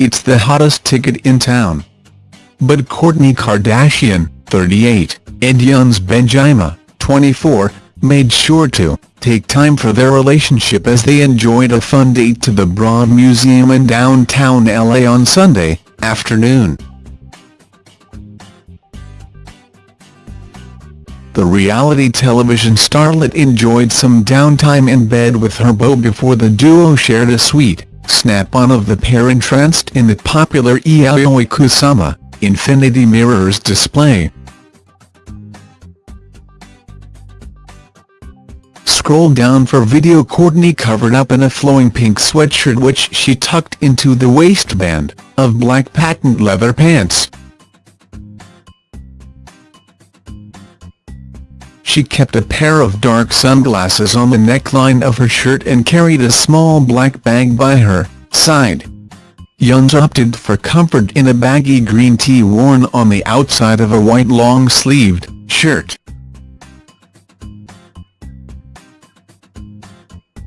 it's the hottest ticket in town. But Kourtney Kardashian, 38, and Younes Bendjima, 24, made sure to take time for their relationship as they enjoyed a fun date to the Broad Museum in downtown LA on Sunday afternoon. The reality television starlet enjoyed some downtime in bed with her beau before the duo shared a sweet snap-on of the pair entranced in the popular Yayoi Kusama Infinity Mirrors display. Scroll down for video Kourtney covered up in a flowing pink sweatshirt which she tucked into the waistband of black patent leather pants. She kept a pair of dark sunglasses on the neckline of her shirt and carried a small black bag by her side. Younes opted for comfort in a baggy green tee worn on the outside of a white long-sleeved shirt.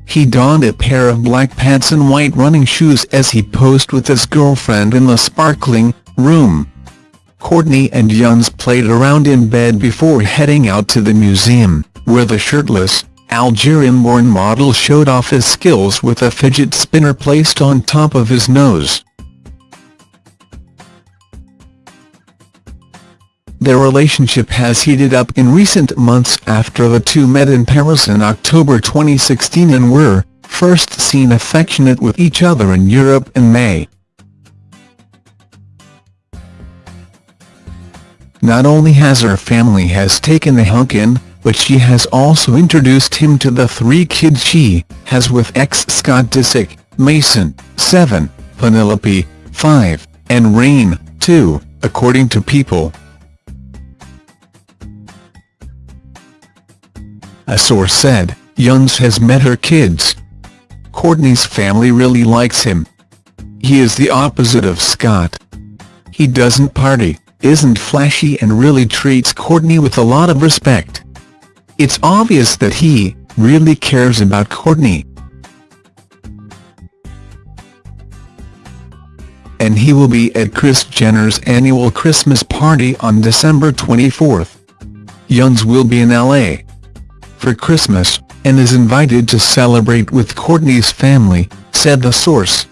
He donned a pair of black pants and white running shoes as he posed with his girlfriend in the sparkling room. Kourtney and Younes played around in bed before heading out to the museum, where the shirtless, Algerian-born model showed off his skills with a fidget spinner placed on top of his nose. Their relationship has heated up in recent months after the two met in Paris in October 2016 and were first seen affectionate with each other in Europe in May. Not only has her family has taken the hunk in, but she has also introduced him to the three kids she has with ex-Scott Disick, Mason, 7, Penelope, 5, and Reign, 2, according to People. A source said, Younes has met her kids. Kourtney's family really likes him. He is the opposite of Scott. He doesn't party, isn't flashy and really treats Kourtney with a lot of respect. It's obvious that he really cares about Kourtney. And he will be at Kris Jenner's annual Christmas party on December 24. Younes will be in LA for Christmas, and is invited to celebrate with Kourtney's family, said the source.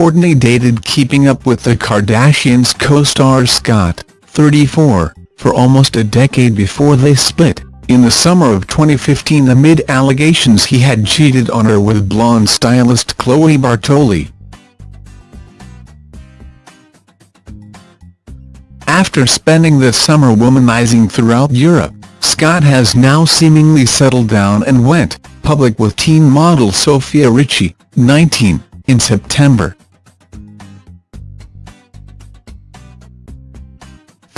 Kourtney dated Keeping Up with the Kardashians co-star Scott, 34, for almost a decade before they split, in the summer of 2015 amid allegations he had cheated on her with blonde stylist Chloe Bartoli. After spending the summer womanizing throughout Europe, Scott has now seemingly settled down and went public with teen model Sofia Richie, 19, in September.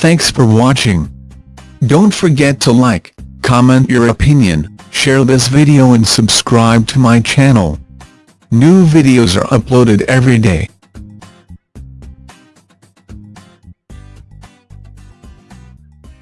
Thanks for watching. Don't forget to like, comment your opinion, share this video and subscribe to my channel. New videos are uploaded every day.